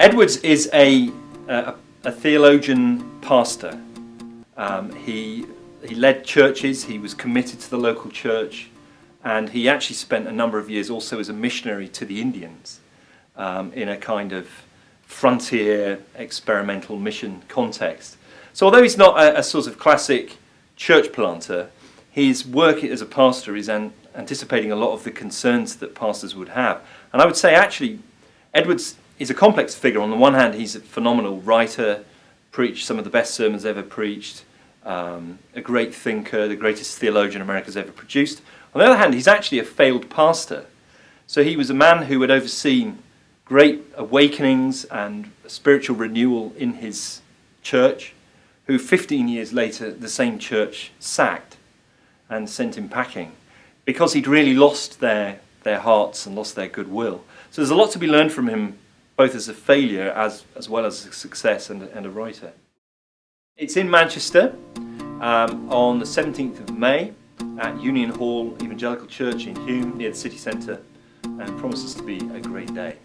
Edwards is a, a, a theologian pastor. Um, he, he led churches, he was committed to the local church, and he actually spent a number of years also as a missionary to the Indians um, in a kind of frontier experimental mission context. So although he's not a, a sort of classic church planter, his work as a pastor is an, anticipating a lot of the concerns that pastors would have. And I would say actually Edwards is a complex figure. On the one hand, he's a phenomenal writer, preached some of the best sermons ever preached, um, a great thinker, the greatest theologian America's ever produced. On the other hand, he's actually a failed pastor. So he was a man who had overseen great awakenings and spiritual renewal in his church, who 15 years later the same church sacked and sent him packing because he'd really lost their, their hearts and lost their goodwill. So there's a lot to be learned from him, both as a failure as, as well as a success and, and a writer. It's in Manchester um, on the 17th of May at Union Hall Evangelical Church in Hulme near the city centre and promises to be a great day.